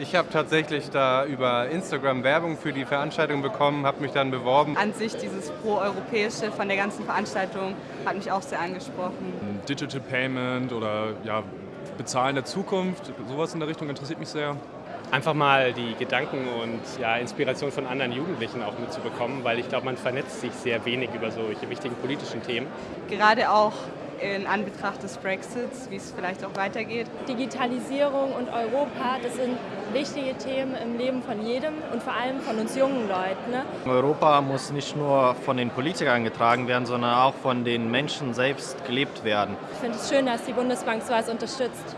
Ich habe tatsächlich da über Instagram Werbung für die Veranstaltung bekommen, habe mich dann beworben. An sich dieses Pro-Europäische von der ganzen Veranstaltung hat mich auch sehr angesprochen. Digital Payment oder ja, Bezahlen der Zukunft, sowas in der Richtung interessiert mich sehr. Einfach mal die Gedanken und ja, Inspiration von anderen Jugendlichen auch mitzubekommen, weil ich glaube, man vernetzt sich sehr wenig über solche wichtigen politischen Themen. Gerade auch in Anbetracht des Brexits, wie es vielleicht auch weitergeht. Digitalisierung und Europa, das sind wichtige Themen im Leben von jedem und vor allem von uns jungen Leuten. Ne? Europa muss nicht nur von den Politikern getragen werden, sondern auch von den Menschen selbst gelebt werden. Ich finde es schön, dass die Bundesbank sowas unterstützt.